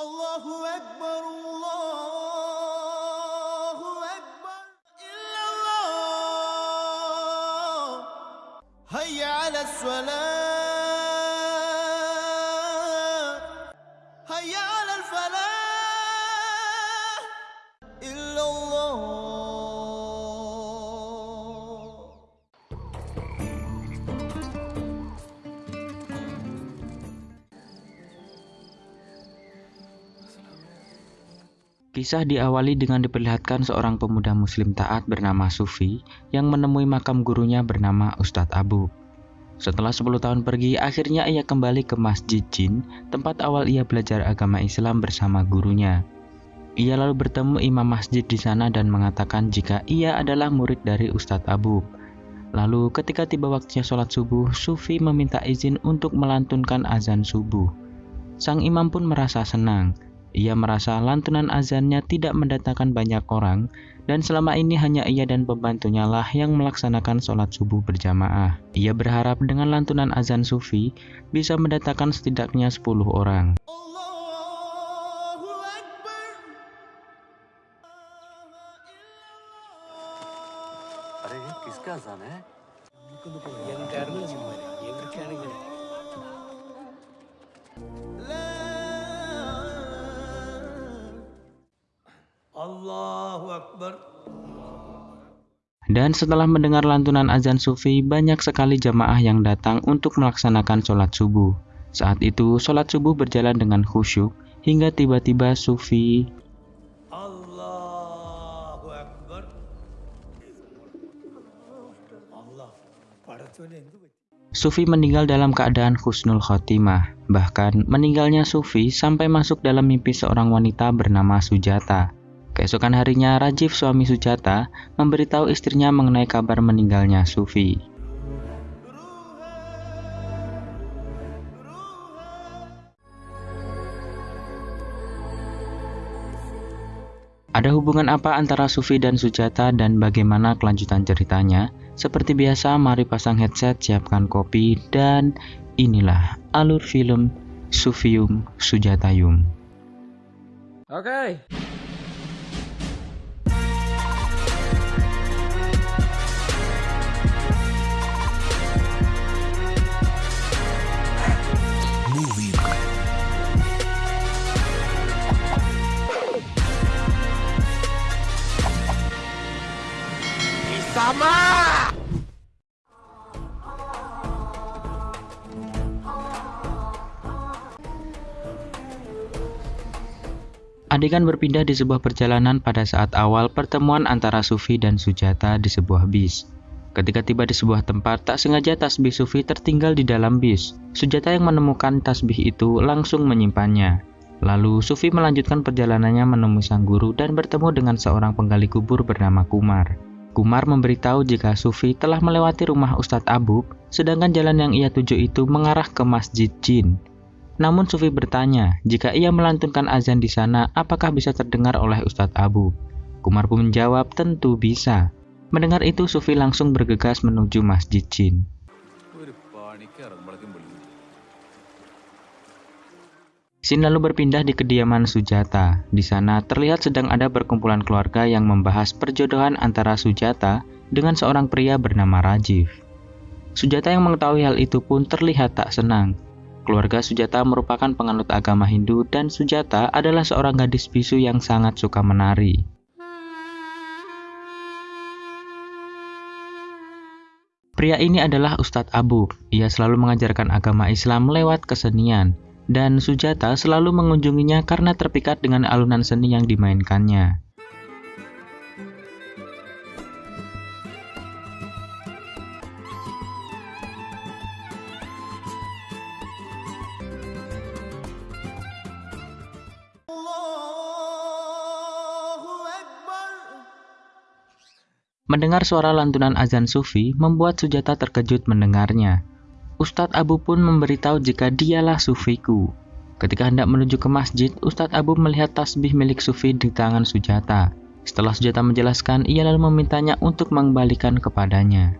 الله أكبر الله أكبر. الصلاة Kisah diawali dengan diperlihatkan seorang pemuda muslim taat bernama Sufi yang menemui makam gurunya bernama Ustadz Abu. Setelah 10 tahun pergi, akhirnya ia kembali ke Masjid Jin, tempat awal ia belajar agama Islam bersama gurunya. Ia lalu bertemu imam masjid di sana dan mengatakan jika ia adalah murid dari Ustadz Abu. Lalu ketika tiba waktunya sholat subuh, Sufi meminta izin untuk melantunkan azan subuh. Sang imam pun merasa senang. Ia merasa lantunan azannya tidak mendatangkan banyak orang dan selama ini hanya ia dan pembantunya lah yang melaksanakan sholat subuh berjamaah. Ia berharap dengan lantunan azan sufi bisa mendatangkan setidaknya 10 orang. Dan setelah mendengar lantunan azan sufi, banyak sekali jamaah yang datang untuk melaksanakan sholat subuh. Saat itu, sholat subuh berjalan dengan khusyuk hingga tiba-tiba sufi Sufi meninggal dalam keadaan khusnul khotimah. Bahkan meninggalnya Sufi sampai masuk dalam mimpi seorang wanita bernama Sujata. Keesokan harinya, Rajif suami Sujata memberitahu istrinya mengenai kabar meninggalnya Sufi. Ada hubungan apa antara Sufi dan Sujata dan bagaimana kelanjutan ceritanya? Seperti biasa, mari pasang headset, siapkan kopi, dan inilah alur film Sufium Sujatayum. Oke. Adegan berpindah di sebuah perjalanan pada saat awal pertemuan antara Sufi dan Sujata di sebuah bis. Ketika tiba di sebuah tempat, tak sengaja tasbih Sufi tertinggal di dalam bis. Sujata yang menemukan tasbih itu langsung menyimpannya. Lalu Sufi melanjutkan perjalanannya menemui sang guru dan bertemu dengan seorang penggali kubur bernama Kumar. Kumar memberitahu jika Sufi telah melewati rumah Ustadz Abub, sedangkan jalan yang ia tuju itu mengarah ke Masjid Jin. Namun Sufi bertanya, jika ia melantunkan azan di sana, apakah bisa terdengar oleh Ustadz Abu? Kumar pun menjawab, tentu bisa. Mendengar itu, Sufi langsung bergegas menuju Masjid Jin. Scene lalu berpindah di kediaman Sujata. Di sana terlihat sedang ada perkumpulan keluarga yang membahas perjodohan antara Sujata dengan seorang pria bernama Rajiv. Sujata yang mengetahui hal itu pun terlihat tak senang. Keluarga Sujata merupakan penganut agama Hindu dan Sujata adalah seorang gadis bisu yang sangat suka menari. Pria ini adalah Ustadz Abu. Ia selalu mengajarkan agama Islam lewat kesenian, dan Sujata selalu mengunjunginya karena terpikat dengan alunan seni yang dimainkannya. Mendengar suara lantunan azan sufi membuat Sujata terkejut mendengarnya. Ustadz Abu pun memberitahu jika dialah sufiku. Ketika hendak menuju ke masjid, Ustadz Abu melihat tasbih milik sufi di tangan Sujata. Setelah Sujata menjelaskan, ia lalu memintanya untuk mengembalikan kepadanya.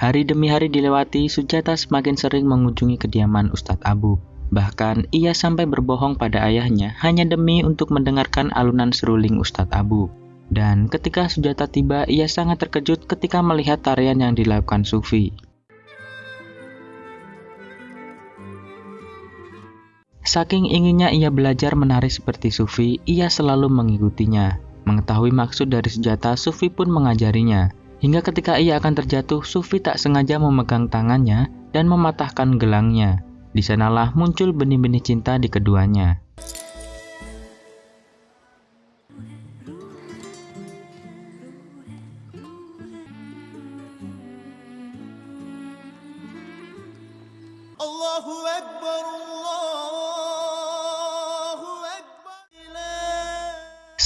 Hari demi hari dilewati, Sujata semakin sering mengunjungi kediaman Ustadz Abu. Bahkan ia sampai berbohong pada ayahnya hanya demi untuk mendengarkan alunan seruling Ustadz Abu. Dan ketika Sujata tiba, ia sangat terkejut ketika melihat tarian yang dilakukan Sufi. Saking inginnya ia belajar menari seperti Sufi, ia selalu mengikutinya. Mengetahui maksud dari senjata, Sufi pun mengajarinya. Hingga ketika ia akan terjatuh, Sufi tak sengaja memegang tangannya dan mematahkan gelangnya. Di sanalah muncul benih-benih cinta di keduanya.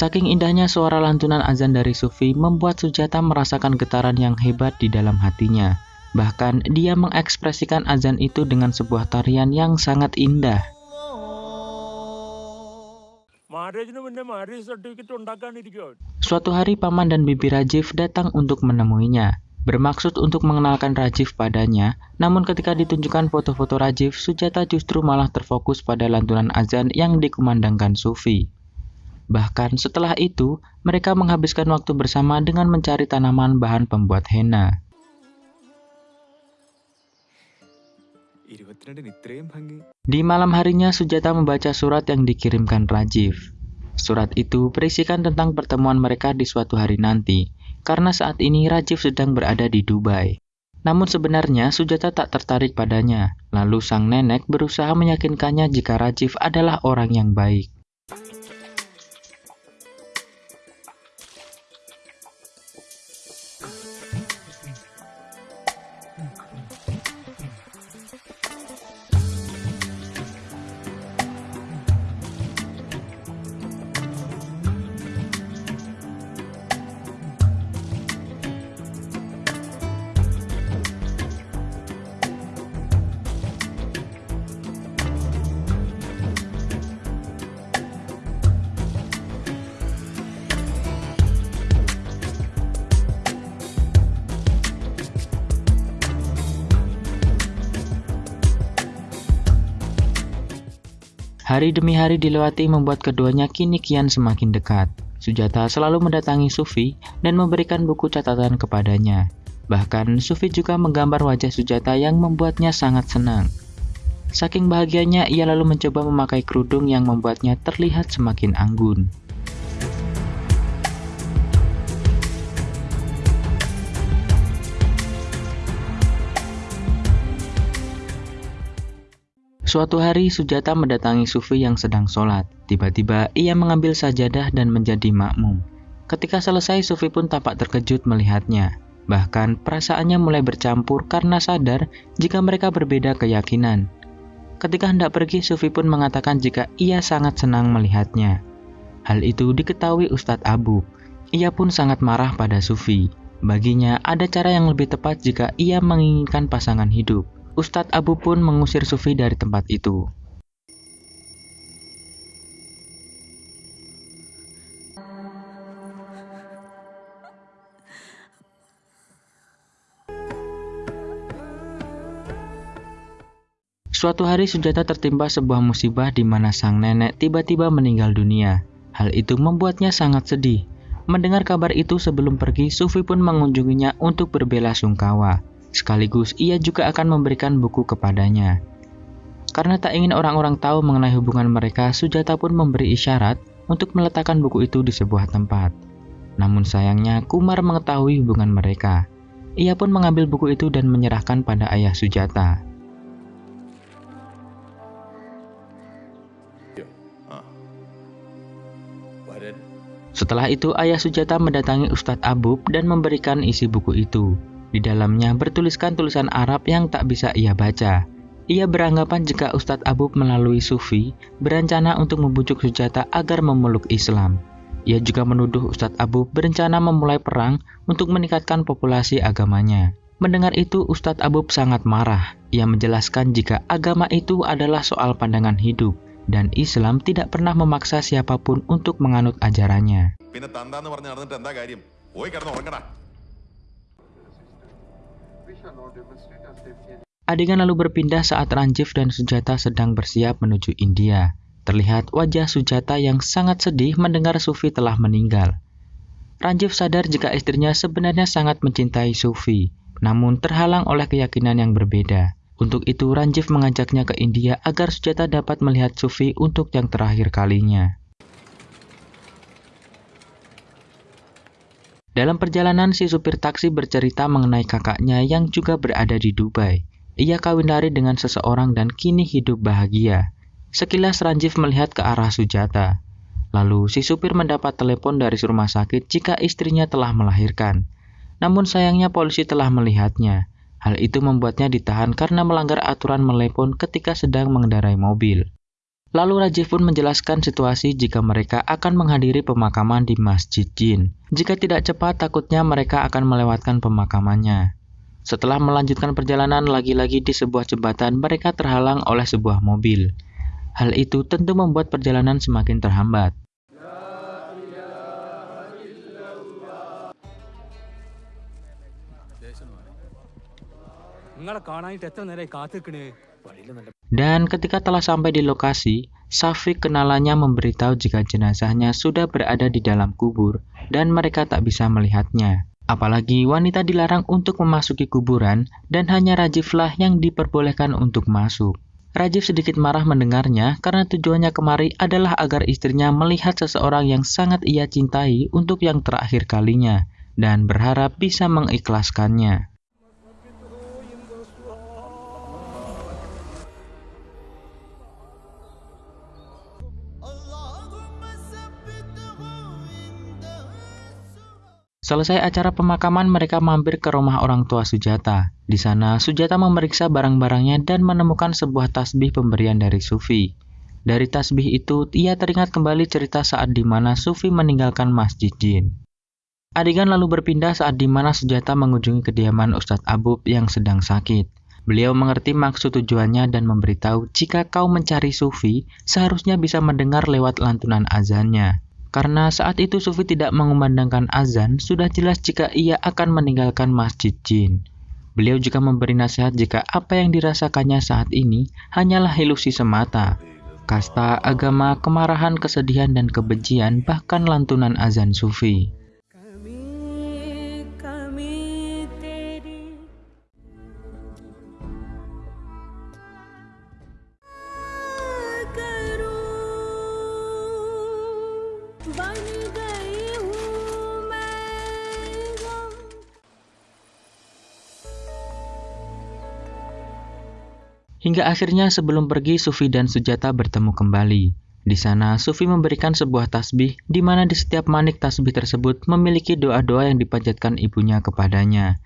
Saking indahnya suara lantunan azan dari Sufi membuat Sujata merasakan getaran yang hebat di dalam hatinya. Bahkan dia mengekspresikan azan itu dengan sebuah tarian yang sangat indah. Suatu hari paman dan bibi Rajiv datang untuk menemuinya. Bermaksud untuk mengenalkan Rajiv padanya, namun ketika ditunjukkan foto-foto Rajiv, Sujata justru malah terfokus pada lantunan azan yang dikumandangkan Sufi. Bahkan setelah itu, mereka menghabiskan waktu bersama dengan mencari tanaman bahan pembuat henna. Di malam harinya, Sujata membaca surat yang dikirimkan Rajiv. Surat itu berisikan tentang pertemuan mereka di suatu hari nanti, karena saat ini Rajiv sedang berada di Dubai. Namun sebenarnya Sujata tak tertarik padanya. Lalu sang nenek berusaha meyakinkannya jika Rajiv adalah orang yang baik. Hari demi hari dilewati membuat keduanya kini kian semakin dekat. Sujata selalu mendatangi Sufi dan memberikan buku catatan kepadanya. Bahkan Sufi juga menggambar wajah Sujata yang membuatnya sangat senang. Saking bahagianya ia lalu mencoba memakai kerudung yang membuatnya terlihat semakin anggun. Suatu hari Sujata mendatangi Sufi yang sedang sholat. Tiba-tiba ia mengambil sajadah dan menjadi makmum. Ketika selesai Sufi pun tampak terkejut melihatnya. Bahkan perasaannya mulai bercampur karena sadar jika mereka berbeda keyakinan. Ketika hendak pergi Sufi pun mengatakan jika ia sangat senang melihatnya. Hal itu diketahui Ustadz Abu. Ia pun sangat marah pada Sufi. Baginya ada cara yang lebih tepat jika ia menginginkan pasangan hidup. Ustadz Abu pun mengusir Sufi dari tempat itu. Suatu hari Sujata tertimpa sebuah musibah di mana sang nenek tiba-tiba meninggal dunia. Hal itu membuatnya sangat sedih. Mendengar kabar itu sebelum pergi, Sufi pun mengunjunginya untuk berbela sungkawa. Sekaligus ia juga akan memberikan buku kepadanya. Karena tak ingin orang-orang tahu mengenai hubungan mereka, Sujata pun memberi isyarat untuk meletakkan buku itu di sebuah tempat. Namun sayangnya Kumar mengetahui hubungan mereka. Ia pun mengambil buku itu dan menyerahkan pada ayah Sujata. Setelah itu ayah Sujata mendatangi Ustadz Abub dan memberikan isi buku itu. Di dalamnya bertuliskan tulisan Arab yang tak bisa ia baca. Ia beranggapan jika Ustadz Abub melalui Sufi berencana untuk membujuk Sujata agar memeluk Islam. Ia juga menuduh Ustadz Abub berencana memulai perang untuk meningkatkan populasi agamanya. Mendengar itu, Ustadz Abub sangat marah. Ia menjelaskan jika agama itu adalah soal pandangan hidup dan Islam tidak pernah memaksa siapa pun untuk menganut ajarannya. Adegan lalu berpindah saat Ranjiv dan Sujata sedang bersiap menuju India. Terlihat wajah Sujata yang sangat sedih mendengar Sufi telah meninggal. Ranjiv sadar jika istrinya sebenarnya sangat mencintai Sufi, namun terhalang oleh keyakinan yang berbeda. Untuk itu Ranjiv mengajaknya ke India agar Sujata dapat melihat Sufi untuk yang terakhir kalinya. Dalam perjalanan, si supir taksi bercerita mengenai kakaknya yang juga berada di Dubai. Ia kawin lari dengan seseorang dan kini hidup bahagia. Sekilas Ranjiv melihat ke arah Sujata. Lalu si supir mendapat telepon dari rumah sakit jika istrinya telah melahirkan. Namun sayangnya polisi telah melihatnya. Hal itu membuatnya ditahan karena melanggar aturan melepon ketika sedang mengendarai mobil. Lalu Rajiv pun menjelaskan situasi jika mereka akan menghadiri pemakaman di Masjid Jin. Jika tidak cepat, takutnya mereka akan melewatkan pemakamannya. Setelah melanjutkan perjalanan lagi-lagi di sebuah jembatan, mereka terhalang oleh sebuah mobil. Hal itu tentu membuat perjalanan semakin terhambat. നിങ്ങളെ കാണാനായിട്ട് എത്ര നേരമായി കാത്തിക്കണേ വഴിയിൽ നല്ല Dan ketika telah sampai di lokasi, Safik kenalannya memberitahu jika jenazahnya sudah berada di dalam kubur dan mereka tak bisa melihatnya. Apalagi wanita dilarang untuk memasuki kuburan dan hanya Rajiflah yang diperbolehkan untuk masuk. Rajif sedikit marah mendengarnya karena tujuannya kemari adalah agar istrinya melihat seseorang yang sangat ia cintai untuk yang terakhir kalinya dan berharap bisa mengikhlaskannya. Selesai acara pemakaman, mereka mampir ke rumah orang tua Sujata. Di sana, Sujata memeriksa barang-barangnya dan menemukan sebuah tasbih pemberian dari Sufi. Dari tasbih itu, ia teringat kembali cerita saat di mana Sufi meninggalkan Masjid Jin. Adegan lalu berpindah saat di mana Sujata mengunjungi kediaman Ustadz Abub yang sedang sakit. Beliau mengerti maksud tujuannya dan memberitahu jika kau mencari Sufi, seharusnya bisa mendengar lewat lantunan azannya. Karena saat itu Sufi tidak mengumandangkan azan, sudah jelas jika ia akan meninggalkan Masjid Jin. Beliau juga memberi nasihat jika apa yang dirasakannya saat ini hanyalah ilusi semata. Kasta, agama, kemarahan, kesedihan, dan kebencian, bahkan lantunan azan Sufi. Hingga akhirnya sebelum pergi Sufi dan Sujata bertemu kembali. Di sana Sufi memberikan sebuah tasbih di mana di setiap manik tasbih tersebut memiliki doa-doa yang dipanjatkan ibunya kepadanya.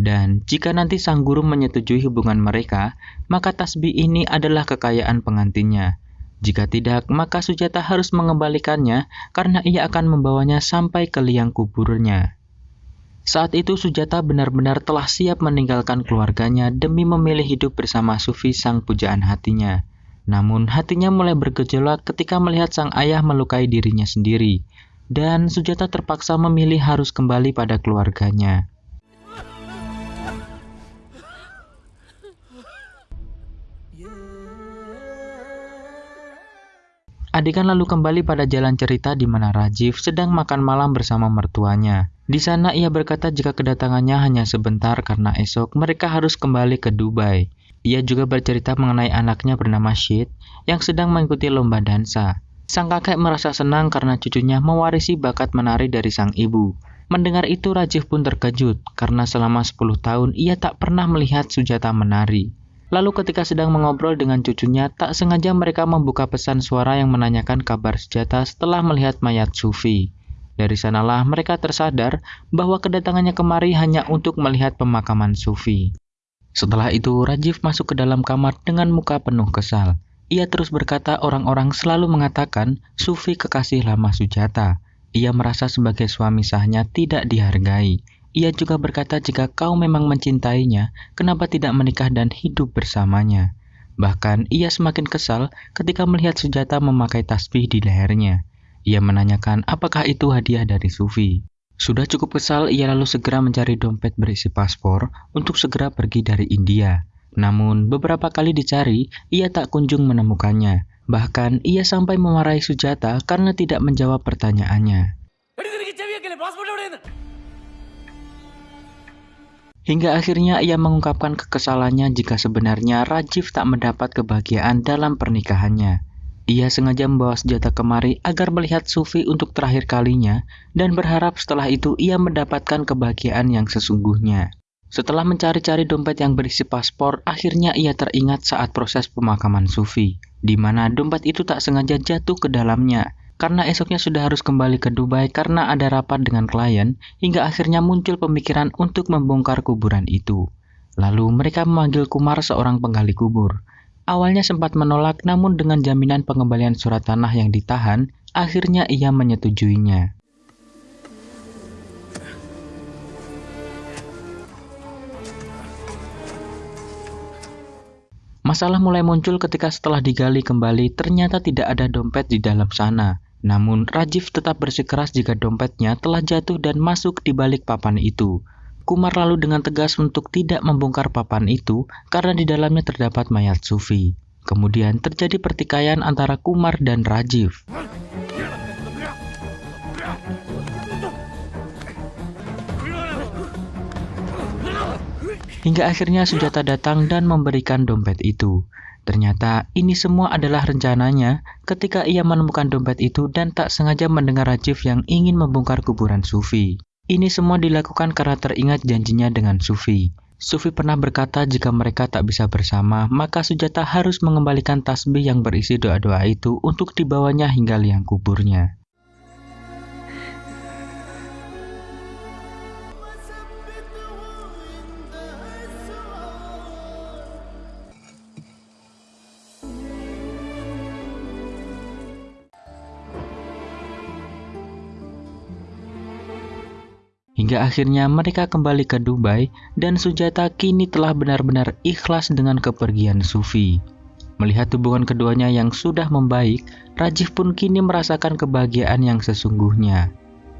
Dan jika nanti sang guru menyetujui hubungan mereka, maka tasbih ini adalah kekayaan pengantinnya. Jika tidak, maka Sujata harus mengembalikannya karena ia akan membawanya sampai ke liang kuburnya. Saat itu Sujata benar-benar telah siap meninggalkan keluarganya demi memilih hidup bersama Sufi sang pujaan hatinya. Namun hatinya mulai bergejolak ketika melihat sang ayah melukai dirinya sendiri. Dan Sujata terpaksa memilih harus kembali pada keluarganya. Adegan lalu kembali pada jalan cerita di mana Rajiv sedang makan malam bersama mertuanya. Di sana ia berkata jika kedatangannya hanya sebentar karena esok mereka harus kembali ke Dubai. Ia juga bercerita mengenai anaknya bernama Shid yang sedang mengikuti lomba dansa. Sang kakek merasa senang karena cucunya mewarisi bakat menari dari sang ibu. Mendengar itu Rajiv pun terkejut karena selama 10 tahun ia tak pernah melihat Sujata menari. Lalu ketika sedang mengobrol dengan cucunya, tak sengaja mereka membuka pesan suara yang menanyakan kabar Sujata setelah melihat mayat Sufi. Dari sanalah mereka tersadar bahwa kedatangannya kemari hanya untuk melihat pemakaman Sufi. Setelah itu, Rajiv masuk ke dalam kamar dengan muka penuh kesal. Ia terus berkata orang-orang selalu mengatakan Sufi kekasih lama Sujata. Ia merasa sebagai suami sahnya tidak dihargai. Ia juga berkata jika kau memang mencintainya, kenapa tidak menikah dan hidup bersamanya? Bahkan ia semakin kesal ketika melihat Sujata memakai tasbih di lehernya. Ia menanyakan apakah itu hadiah dari Sufi. Sudah cukup kesal, ia lalu segera mencari dompet berisi paspor untuk segera pergi dari India. Namun, beberapa kali dicari, ia tak kunjung menemukannya. Bahkan, ia sampai memarahi Sujata karena tidak menjawab pertanyaannya. Hingga akhirnya ia mengungkapkan kekesalannya jika sebenarnya Rajiv tak mendapat kebahagiaan dalam pernikahannya. Ia sengaja membawa senjata kemari agar melihat Sufi untuk terakhir kalinya dan berharap setelah itu ia mendapatkan kebahagiaan yang sesungguhnya. Setelah mencari-cari dompet yang berisi paspor, akhirnya ia teringat saat proses pemakaman Sufi, di mana dompet itu tak sengaja jatuh ke dalamnya karena esoknya sudah harus kembali ke Dubai karena ada rapat dengan klien, hingga akhirnya muncul pemikiran untuk membongkar kuburan itu. Lalu mereka memanggil Kumar seorang penggali kubur. Awalnya sempat menolak namun dengan jaminan pengembalian surat tanah yang ditahan, akhirnya ia menyetujuinya. Masalah mulai muncul ketika setelah digali kembali ternyata tidak ada dompet di dalam sana. Namun Rajiv tetap bersikeras jika dompetnya telah jatuh dan masuk di balik papan itu. Kumar lalu dengan tegas untuk tidak membongkar papan itu karena di dalamnya terdapat mayat Sufi. Kemudian terjadi pertikaian antara Kumar dan Rajiv. Hingga akhirnya Sujata datang dan memberikan dompet itu. Ternyata ini semua adalah rencananya ketika ia menemukan dompet itu dan tak sengaja mendengar Rajiv yang ingin membongkar kuburan Sufi. Ini semua dilakukan karena teringat janjinya dengan Sufi. Sufi pernah berkata jika mereka tak bisa bersama, maka Sujata harus mengembalikan tasbih yang berisi doa-doa itu untuk dibawanya hingga liang kuburnya. Hingga akhirnya mereka kembali ke Dubai dan Sujata kini telah benar-benar ikhlas dengan kepergian Sufi. Melihat hubungan keduanya yang sudah membaik, Rajiv pun kini merasakan kebahagiaan yang sesungguhnya.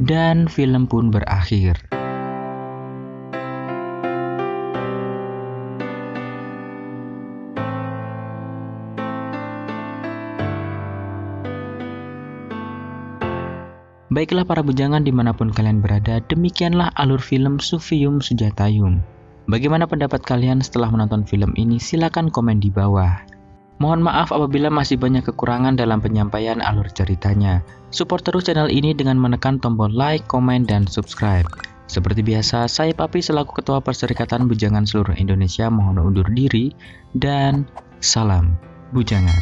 Dan film pun berakhir. Baiklah para bujangan di mana pun kalian berada, demikianlah alur film Sufiyum Sujatayum. Bagaimana pendapat kalian setelah menonton film ini? Silahkan komen di bawah. Mohon maaf apabila masih banyak kekurangan dalam penyampaian alur ceritanya. Support terus channel ini dengan menekan tombol like, komen, dan subscribe. Seperti biasa, saya Papi selaku Ketua Perserikatan Bujangan Seluruh Indonesia mohon undur diri dan salam bujangan.